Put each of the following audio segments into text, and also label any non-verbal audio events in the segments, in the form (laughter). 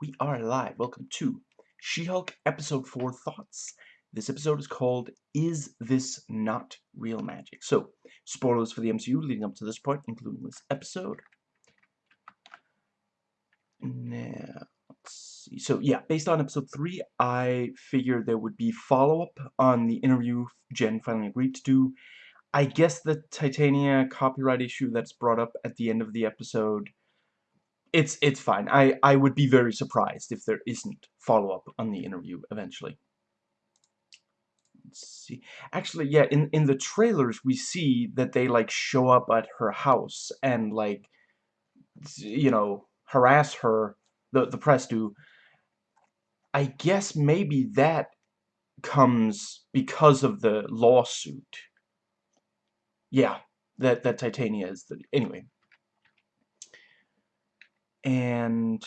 We are live. Welcome to She-Hulk Episode 4 Thoughts. This episode is called Is This Not Real Magic? So, spoilers for the MCU leading up to this point, including this episode. Now, let's see. So, yeah, based on Episode 3, I figured there would be follow-up on the interview Jen finally agreed to do. I guess the Titania copyright issue that's brought up at the end of the episode it's it's fine. I I would be very surprised if there isn't follow up on the interview eventually. Let's see. Actually, yeah, in in the trailers we see that they like show up at her house and like you know harass her. The the press do. I guess maybe that comes because of the lawsuit. Yeah, that that Titania is the anyway and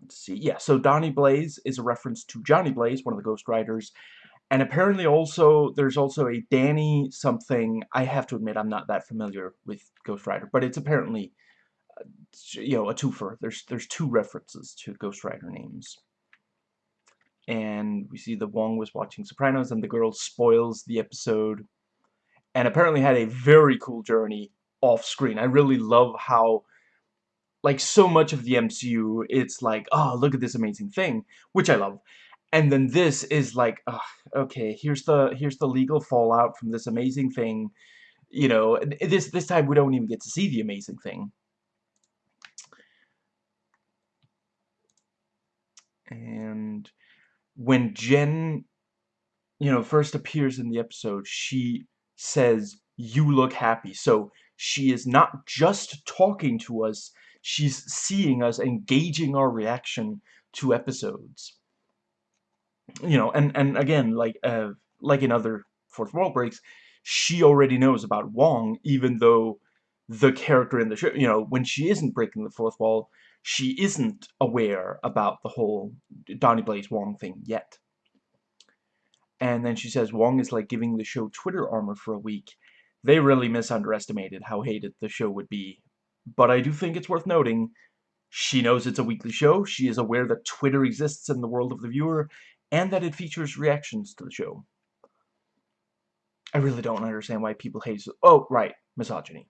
let's see yeah so Donnie Blaze is a reference to Johnny Blaze one of the Ghost Riders and apparently also there's also a Danny something I have to admit I'm not that familiar with Ghost Rider but it's apparently uh, you know a twofer. There's there's two references to Ghost Rider names. And we see that Wong was watching Sopranos and the girl spoils the episode and apparently had a very cool journey off screen. I really love how like so much of the MCU, it's like, oh, look at this amazing thing, which I love. And then this is like, oh, okay, here's the here's the legal fallout from this amazing thing. You know, this this time we don't even get to see the amazing thing. And when Jen, you know, first appears in the episode, she says, you look happy. So she is not just talking to us, she's seeing us engaging our reaction to episodes. You know, and, and again, like, uh, like in other Fourth Wall Breaks, she already knows about Wong, even though the character in the show, you know, when she isn't breaking the fourth wall, she isn't aware about the whole Donnie Blaze Wong thing yet. And then she says Wong is like giving the show Twitter armor for a week. They really misunderestimated how hated the show would be but I do think it's worth noting she knows it's a weekly show, she is aware that Twitter exists in the world of the viewer, and that it features reactions to the show. I really don't understand why people hate... Oh, right, misogyny.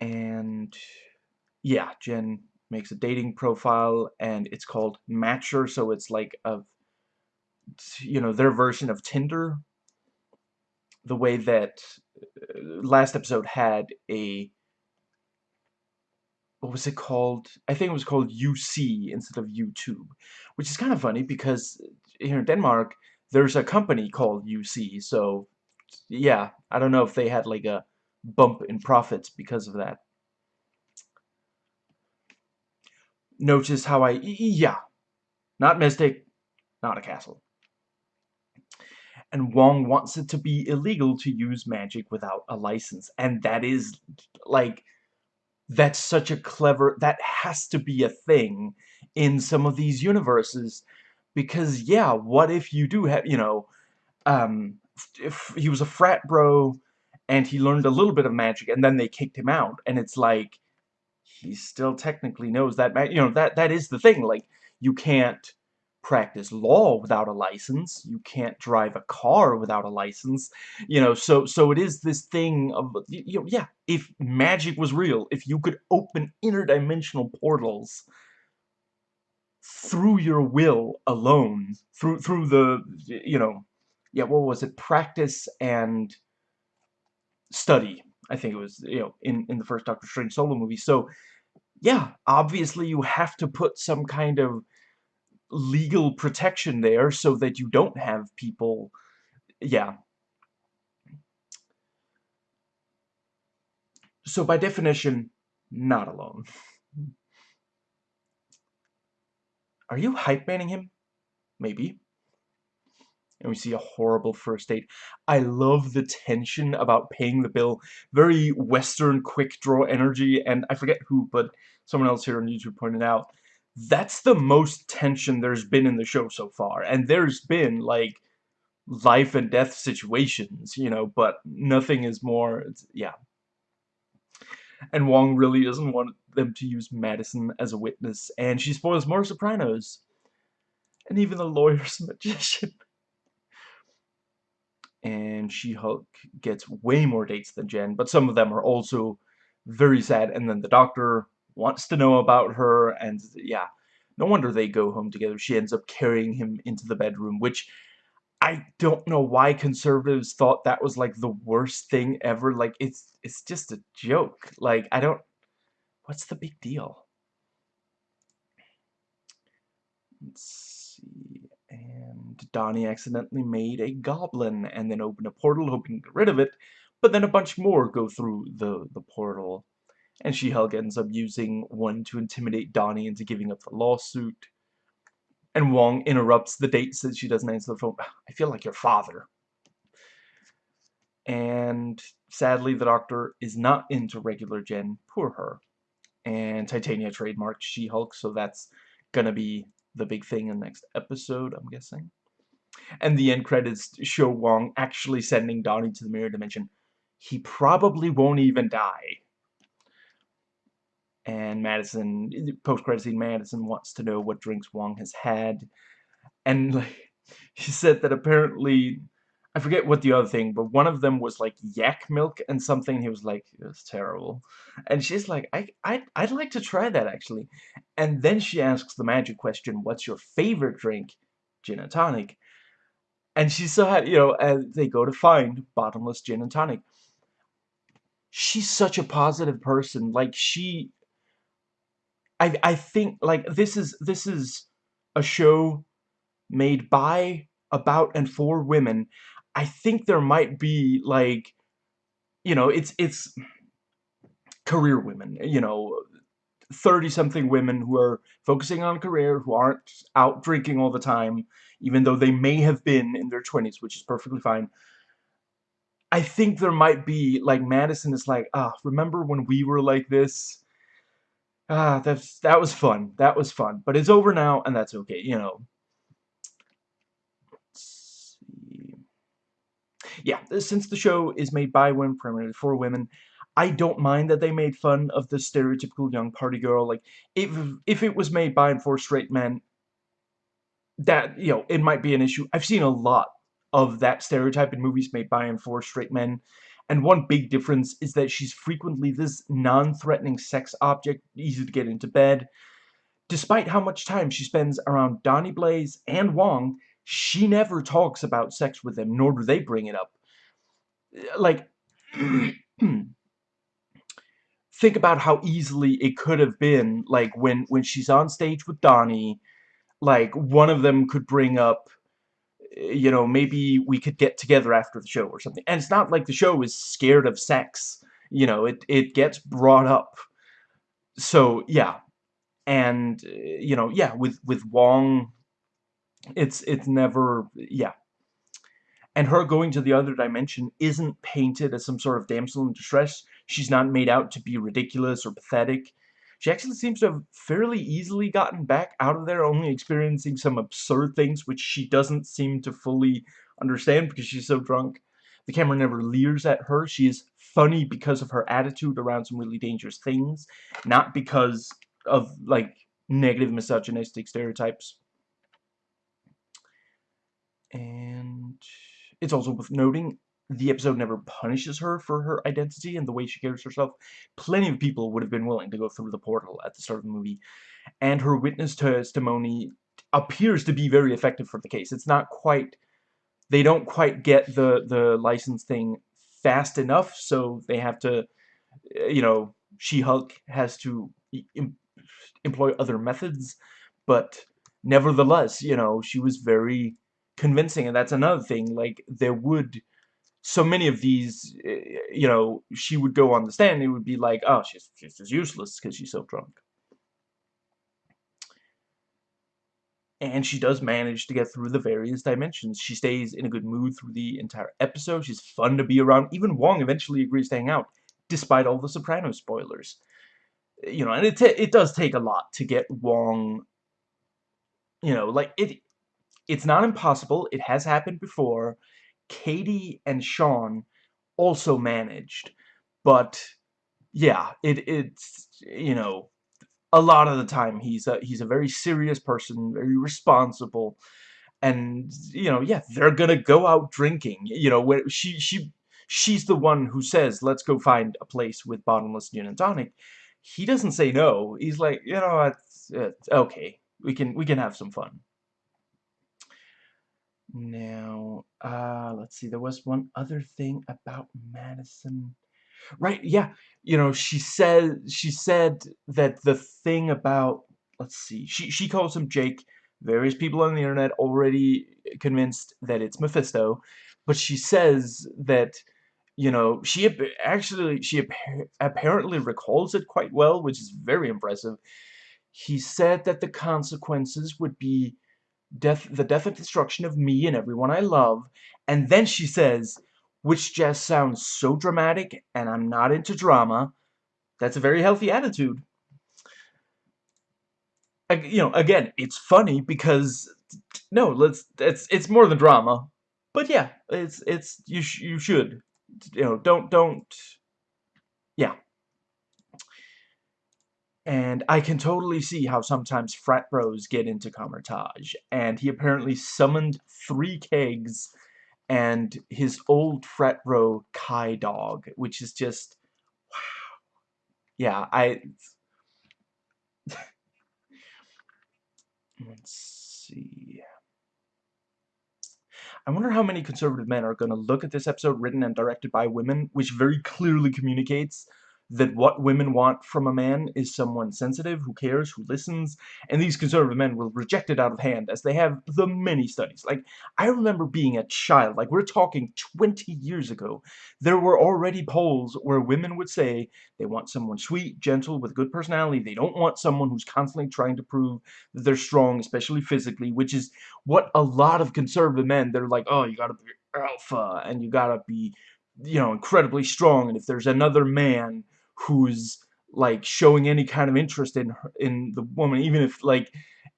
And, yeah, Jen makes a dating profile, and it's called Matchr, so it's like a, you know, their version of Tinder, the way that last episode had a what was it called? I think it was called UC instead of YouTube, which is kind of funny because here in Denmark there's a company called UC, so yeah, I don't know if they had like a bump in profits because of that. Notice how I, yeah, not Mystic, not a castle and Wong wants it to be illegal to use magic without a license. And that is, like, that's such a clever, that has to be a thing in some of these universes. Because, yeah, what if you do have, you know, um, if he was a frat bro and he learned a little bit of magic and then they kicked him out. And it's like, he still technically knows that, you know, that, that is the thing. Like, you can't practice law without a license. You can't drive a car without a license. You know, so so it is this thing of you know, yeah, if magic was real, if you could open interdimensional portals through your will alone, through through the you know, yeah, what was it? Practice and study. I think it was, you know, in in the first Doctor Strange solo movie. So, yeah, obviously you have to put some kind of legal protection there so that you don't have people yeah so by definition not alone are you hype manning him maybe and we see a horrible first date. I love the tension about paying the bill. Very Western quick draw energy, and I forget who, but someone else here on YouTube pointed out that's the most tension there's been in the show so far. And there's been, like, life and death situations, you know, but nothing is more, yeah. And Wong really doesn't want them to use Madisynn as a witness, and she spoils more Sopranos. And even the lawyer's (laughs) magician. And She-Hulk gets way more dates than Jen, but some of them are also very sad, and then the doctor wants to know about her, and yeah, no wonder they go home together. She ends up carrying him into the bedroom, which I don't know why conservatives thought that was like the worst thing ever. Like it's it's just a joke. Like I don't what's the big deal? Let's see. And Donnie accidentally made a goblin and then opened a portal hoping to get rid of it, but then a bunch more go through the the portal. And She-Hulk ends up using one to intimidate Donnie into giving up the lawsuit. And Wong interrupts the date, says she doesn't answer the phone. (sighs) I feel like your father. And sadly, the doctor is not into regular Jen. Poor her. And Titania trademarked She-Hulk, so that's gonna be the big thing in the next episode, I'm guessing. And the end credits show Wong actually sending Donnie to the mirror dimension. He probably won't even die. And Madisynn, post-credit scene, Madisynn wants to know what drinks Wong has had. And like, (laughs) he said that apparently, I forget what the other thing, but one of them was like yak milk and something. He was like, it's terrible. And she's like, I, I, I'd like to try that actually. And then she asks the magic question, what's your favorite drink? Gin and tonic. And she so you know, as they go to find bottomless gin and tonic. She's such a positive person. Like, she I I think like this is this is a show made by about and for women. I think there might be like you know it's it's career women you know 30 something women who are focusing on career who aren't out drinking all the time even though they may have been in their 20s which is perfectly fine I think there might be like Madisynn is like ah remember when we were like this Ah, that's that was fun. That was fun. But it's over now, and that's okay, you know. Yeah, since the show is made by women, primarily for women, I don't mind that they made fun of the stereotypical young party girl. Like, if if it was made by and for straight men, that, you know, it might be an issue. I've seen a lot of that stereotype in movies made by and for straight men. And one big difference is that she's frequently this non-threatening sex object, easy to get into bed. Despite how much time she spends around Donnie Blaze and Wong, she never talks about sex with them, nor do they bring it up. Uh, like, (clears throat) think about how easily it could have been, like, when, when she's on stage with Donnie, like, one of them could bring up you know, maybe we could get together after the show or something. And it's not like the show is scared of sex. You know, it, it gets brought up. So, yeah. And, you know, yeah, with, with Wong, it's, it's never, yeah. And her going to the other dimension isn't painted as some sort of damsel in distress. She's not made out to be ridiculous or pathetic. She actually seems to have fairly easily gotten back out of there, only experiencing some absurd things which she doesn't seem to fully understand because she's so drunk. The camera never leers at her. She is funny because of her attitude around some really dangerous things, not because of, like, negative misogynistic stereotypes. And it's also worth noting the episode never punishes her for her identity and the way she carries herself. Plenty of people would have been willing to go through the portal at the start of the movie. And her witness testimony appears to be very effective for the case. It's not quite... They don't quite get the, the license thing fast enough, so they have to... Eh, you know, She-Hulk has to em employ other methods, but nevertheless, you know, she was very convincing, and that's another thing. Like, there would so many of these, eh, you know, she would go on the stand, it would be like, oh, she's, she's just useless because she's so drunk. And she does manage to get through the various dimensions. She stays in a good mood through the entire episode. She's fun to be around. Even Wong eventually agrees to hang out, despite all the Soprano spoilers. You know, and it, it does take a lot to get Wong, you know, like, it. it's not impossible. It has happened before Katie and Sean also managed, but yeah, it it's you know a lot of the time he's a he's a very serious person, very responsible, and you know yeah they're gonna go out drinking. You know where she she she's the one who says let's go find a place with bottomless gin and tonic. He doesn't say no. He's like you know it's, it's okay we can we can have some fun. Now, uh, let's see, there was one other thing about Madisynn. Right, yeah, you know, she said, she said that the thing about, let's see, she, she calls him Jake. Various people on the internet already convinced that it's Mephisto, but she says that, you know, she actually, she apparently recalls it quite well, which is very impressive. He said that the consequences would be death, the death and destruction of me and everyone I love. And then she says, which just sounds so dramatic, and I'm not into drama. That's a very healthy attitude. You know, again, it's funny because no, let's it's it's more than drama. But yeah, it's it's you sh you should you know don't don't yeah and I can totally see how sometimes frat bros get into Kamar-Taj. And he mm-hmm. apparently summoned three kegs and his old frat bro Kai Dog, which is just wow. Yeah, I (laughs) let's see. I wonder how many conservative men are going to look at this episode written and directed by women, which very clearly communicates that what women want from a man is someone sensitive, who cares, who listens, and these conservative men will reject it out of hand, as they have the many studies. Like, I remember being a child, like, we're talking 20 years ago, there were already polls where women would say they want someone sweet, gentle, with good personality, they don't want someone who's constantly trying to prove that they're strong, especially physically, which is what a lot of conservative men, they're like, oh, you gotta be alpha, and you gotta be, you know, incredibly strong, and if there's another man who's like showing any kind of interest in her, in the woman even if like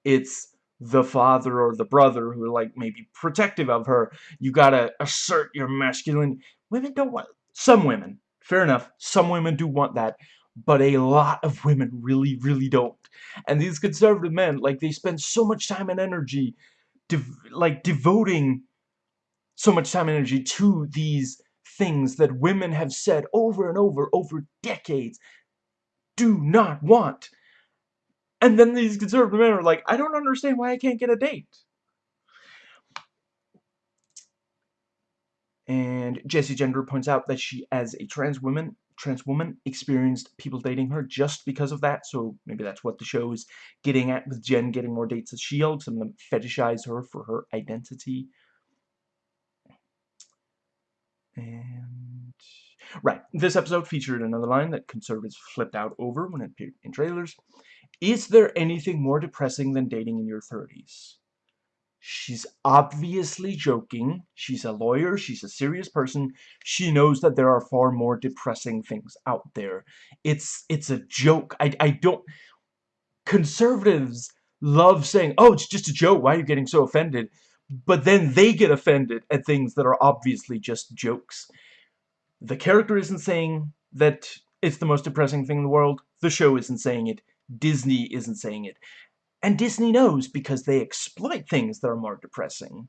it's the father or the brother who are like maybe protective of her you gotta assert your masculine women don't want some women fair enough some women do want that but a lot of women really really don't. And these conservative men like they spend so much time and energy dev like devoting so much time and energy to these things that women have said over and over over decades do not want. And then these conservative men are like, I don't understand why I can't get a date. And Jessie Gender points out that she, as a trans woman, trans woman, experienced people dating her just because of that. So maybe that's what the show is getting at with Jen getting more dates as She-Hulk Some of them fetishize her for her identity. And right, this episode featured another line that conservatives flipped out over when it appeared in trailers. Is there anything more depressing than dating in your 30s? She's obviously joking. She's a lawyer. She's a serious person. She knows that there are far more depressing things out there. It's it's a joke. I, I don't... Conservatives love saying, oh, it's just a joke. Why are you getting so offended? But then they get offended at things that are obviously just jokes. The character isn't saying that it's the most depressing thing in the world. The show isn't saying it. Disney isn't saying it. And Disney knows because they exploit things that are more depressing.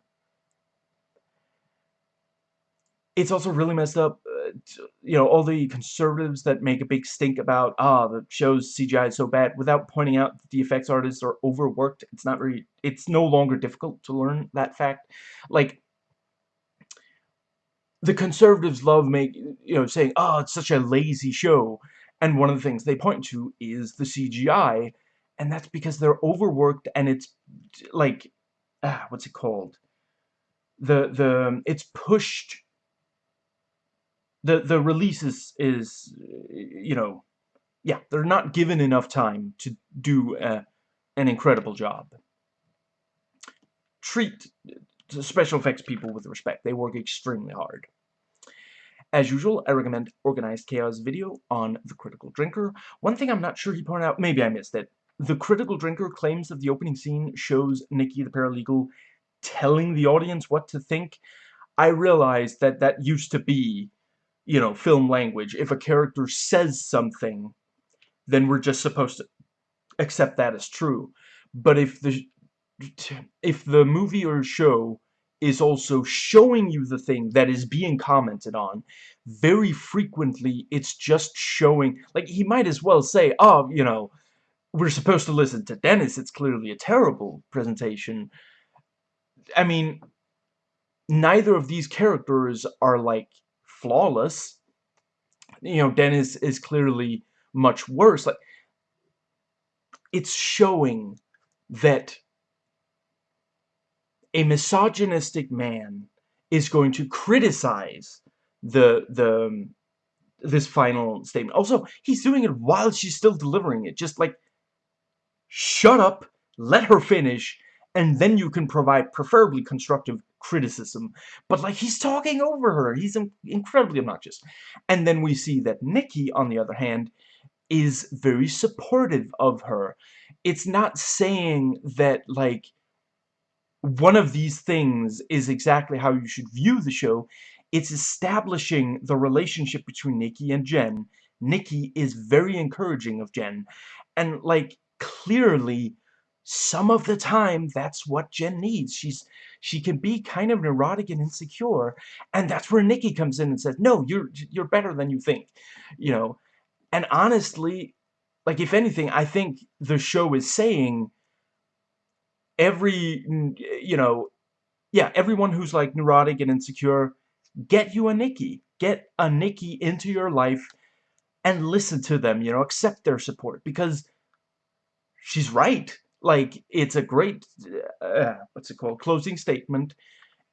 It's also really messed up you know, all the conservatives that make a big stink about, ah, the show's CGI is so bad, without pointing out that the effects artists are overworked. It's not very, it's no longer difficult to learn that fact. Like, the conservatives love make, you know, saying, oh, it's such a lazy show. And one of the things they point to is the CGI. And that's because they're overworked and it's, like, ah, what's it called? The, the, it's pushed the the release is is you know yeah they're not given enough time to do a, an incredible job treat special effects people with respect they work extremely hard as usual, I recommend Organized Chaos video on The Critical Drinker. One thing I'm not sure he pointed out, maybe I missed it. The Critical Drinker claims that the opening scene shows Nikki the paralegal telling the audience what to think. I realized that that used to be you know, film language. If a character says something, then we're just supposed to accept that as true. But if the if the movie or show is also showing you the thing that is being commented on, very frequently it's just showing, like he might as well say, oh, you know, we're supposed to listen to Dennis, it's clearly a terrible presentation. I mean, neither of these characters are, like, flawless. You know, Dennis is clearly much worse. Like, it's showing that a misogynistic man is going to criticize the the um, this final statement. Also, he's doing it while she's still delivering it. Just like shut up, let her finish, and then you can provide preferably constructive criticism. But like he's talking over her. He's incredibly obnoxious. And then we see that Nikki, on the other hand, is very supportive of her. It's not saying that like one of these things is exactly how you should view the show. It's establishing the relationship between Nikki and Jen. Nikki is very encouraging of Jen. And like clearly some of the time that's what Jen needs. She's she can be kind of neurotic and insecure, and that's where Nikki comes in and says, "No, you're you're better than you think." You know, and honestly, like if anything, I think the show is saying every you know, yeah, everyone who's like neurotic and insecure, get you a Nikki. Get a Nikki into your life and listen to them, you know, accept their support because she's right. Like, it's a great, uh, what's it called, closing statement.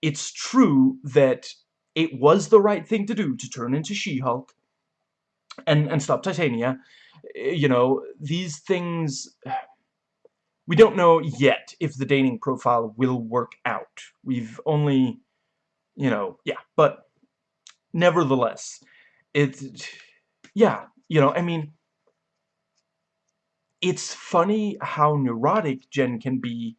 It's true that it was the right thing to do to turn into She-Hulk and, and stop Titania. You know, these things... We don't know yet if the dating profile will work out. We've only, you know, yeah, but nevertheless, it's, yeah, you know, I mean, it's funny how neurotic Jen can be,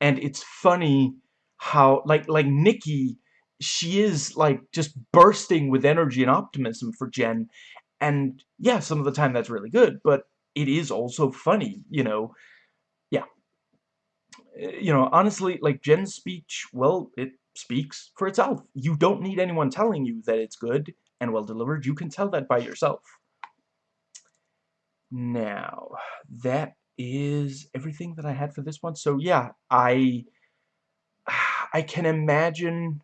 and it's funny how, like, like Nikki, she is, like, just bursting with energy and optimism for Jen, and, yeah, some of the time that's really good, but it is also funny, you know, yeah. Eh, you know, honestly, like, Jen's speech, well, it speaks for itself. You don't need anyone telling you that it's good and well delivered. You can tell that by yourself. Now, that is everything that I had for this one. So yeah, I I can imagine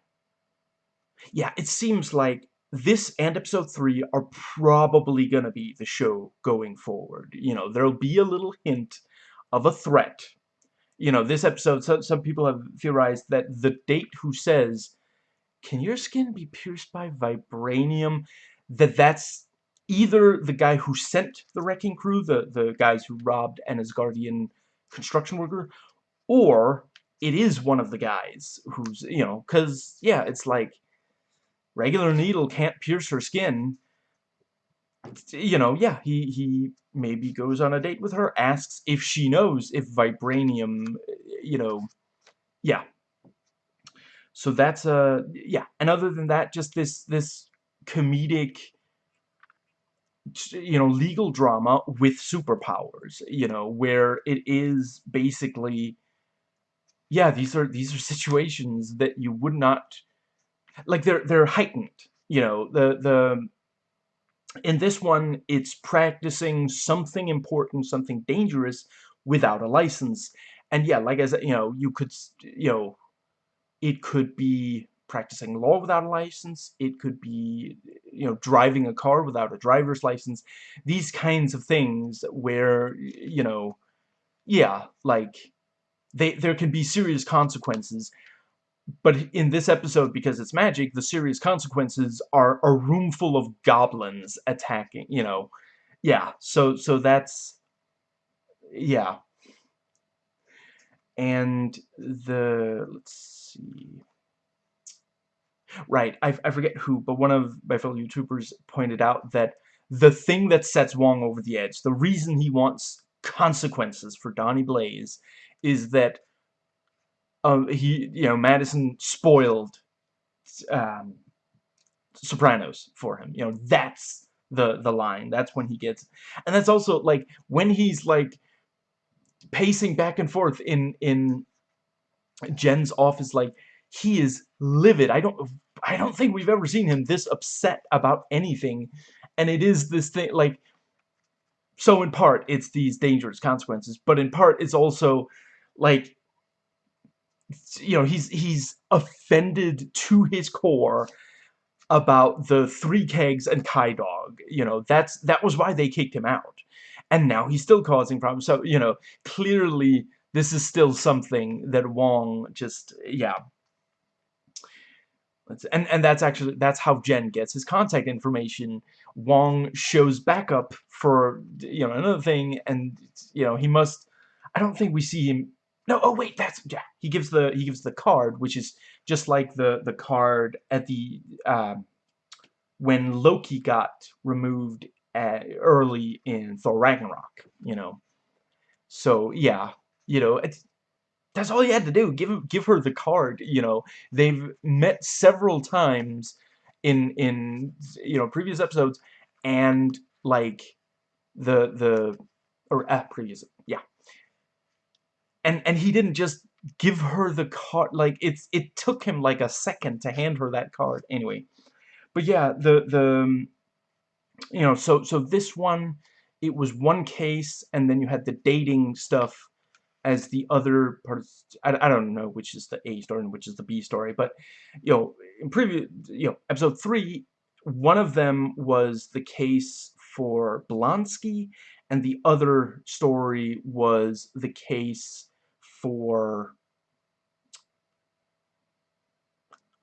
yeah, it seems like this and episode 3 are probably going to be the show going forward. You know, there'll be a little hint of a threat. You know, this episode, so, some people have theorized that the date who says, can your skin be pierced by vibranium, that that's either the guy who sent the wrecking crew, the, the guys who robbed an Asgardian construction worker, or it is one of the guys who's, you know, because, yeah, it's like, regular needle can't pierce her skin. You know, yeah, he, he maybe goes on a date with her, asks if she knows if vibranium, you know, yeah. So that's, uh, yeah, and other than that, just this, this comedic you know, legal drama with superpowers, you know, where it is basically, yeah, these are, these are situations that you would not, like, they're, they're heightened, you know, the, the, in this one, it's practicing something important, something dangerous without a license. And yeah, like I said, you know, you could, you know, it could be practicing law without a license. It could be, you know, driving a car without a driver's license. These kinds of things where, you know, yeah, like, they, there can be serious consequences. But in this episode, because it's magic, the serious consequences are a room full of goblins attacking, you know. Yeah, so, so that's, yeah. And the, let's see Right, I, I forget who, but one of my fellow YouTubers pointed out that the thing that sets Wong over the edge, the reason he wants consequences for Donnie Blaze, is that um, he, you know, Madisynn spoiled um, Sopranos for him. You know, that's the the line. That's when he gets, and that's also like when he's like pacing back and forth in in Jen's office, like he is livid. I don't I don't think we've ever seen him this upset about anything, and it is this thing like. So in part, it's these dangerous consequences, but in part, it's also like you know he's he's offended to his core about the three kegs and Kai Dog. You know, that's that was why they kicked him out. And now he's still causing problems. So, you know, clearly this is still something that Wong just yeah. And and that's actually that's how Jen gets his contact information. Wong shows backup for you know another thing and you know he must I don't think we see him no, oh wait, that's yeah. He gives the he gives the card, which is just like the the card at the uh, when Loki got removed at, early in Thor Ragnarok. You know, so yeah, you know, it's that's all you had to do. Give give her the card. You know, they've met several times in in you know previous episodes, and like the the or uh, previous yeah and and he didn't just give her the card like it's it took him like a second to hand her that card anyway but yeah the the you know so so this one it was one case and then you had the dating stuff as the other part I, I don't know which is the A story and which is the B story but you know in previous you know episode 3 one of them was the case for Blonsky and the other story was the case for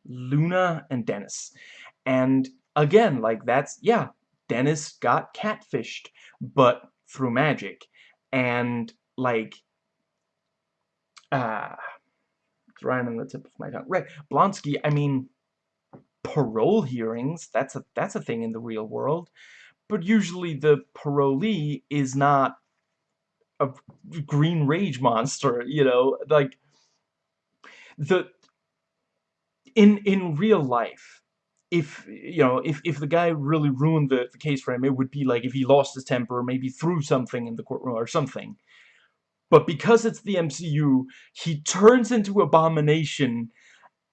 Luna and Dennis. And again, like that's, yeah, Dennis got catfished, but through magic. And like, uh, it's right on the tip of my tongue. Right, Blonsky, I mean, parole hearings, that's a, that's a thing in the real world. But usually the parolee is not a green rage monster, you know, like the in in real life if you know if if the guy really ruined the, the case for him it would be like if he lost his temper or maybe threw something in the courtroom or something but because it's the MCU he turns into abomination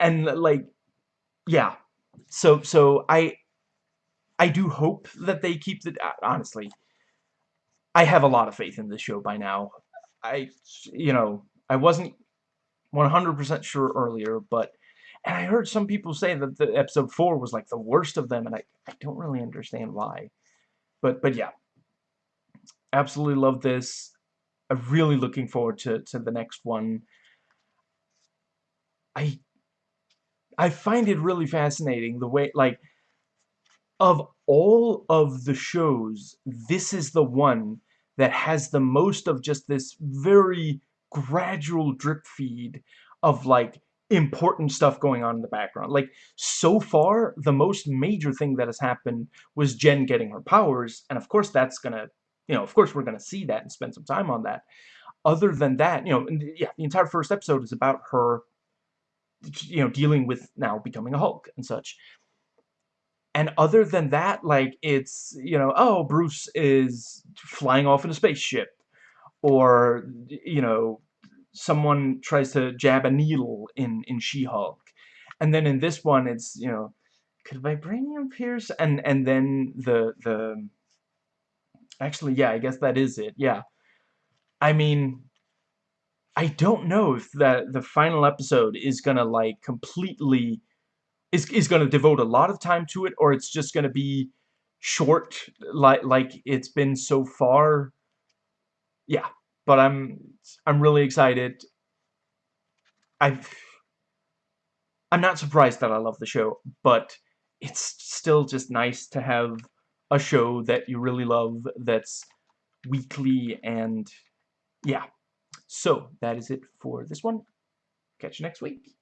and like yeah so so I I do hope that they keep the uh, honestly I have a lot of faith in this show by now. I, you know, I wasn't 100% sure earlier, but, and I heard some people say that the episode 4 was like the worst of them, and I, I don't really understand why. But, but yeah. Absolutely love this. I'm really looking forward to, to the next one. I, I find it really fascinating the way, like, of all of the shows, this is the one that has the most of just this very gradual drip feed of like important stuff going on in the background. Like, so far, the most major thing that has happened was Jen getting her powers, and of course that's gonna, you know, of course we're gonna see that and spend some time on that. Other than that, you know, yeah, the entire first episode is about her, you know, dealing with now becoming a Hulk and such. And other than that, like, it's, you know, oh, Bruce is flying off in a spaceship. Or, you know, someone tries to jab a needle in, in She-Hulk. And then in this one, it's, you know, could vibranium pierce? And, and then the, the, actually, yeah, I guess that is it, yeah. I mean, I don't know if that the final episode is gonna, like, completely is, is to devote a lot of time to it, or it's just to be short like like it's been so far. Yeah, but I'm I'm really excited. I've I'm not surprised that I love the show, but it's still just nice to have a show that you really love that's weekly and yeah. So, that is it for this one. Catch you next week.